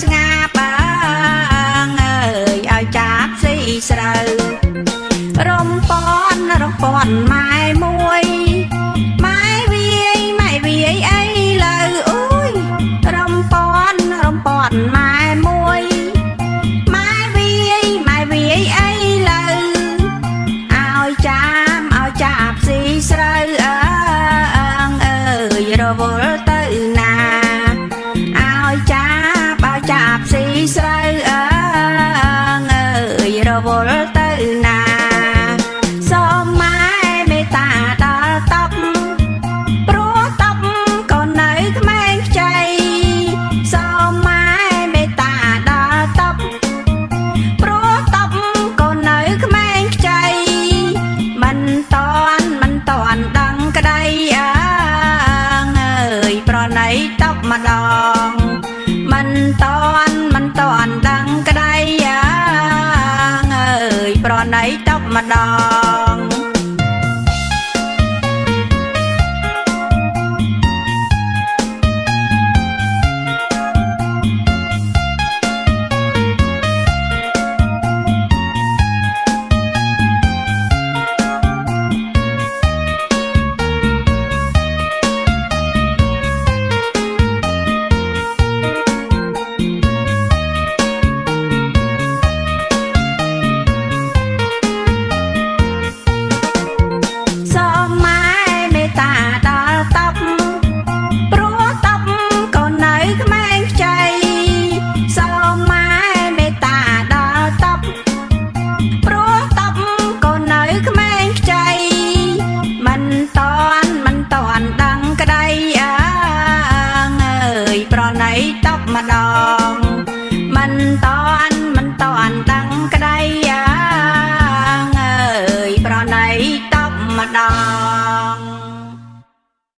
ស្ងាបើងអើយឲ្យចាប់ស៊ីស្រូវរំពន់រំពន់ម៉ែមួយ វល់ទៅណាសូមម៉ែមេត្តាដល់តប់ព្រោះតប់ក៏នៅក្មេងខ្ចីសូមម៉ែមេត្តាដល់តប់ព្រោះតប់ក៏នៅក្មេងខ្ចីមិនតន់មិនតន់ដឹងក្តីអើងអើយប្រណីតប់ម្ដងមិនត ប្រណីតប់ម្ដង ណីតប់ម្ដងមិនតន់មិនតន់ដឹងក្តីអើងអើយប្រណីតប់ម្ដង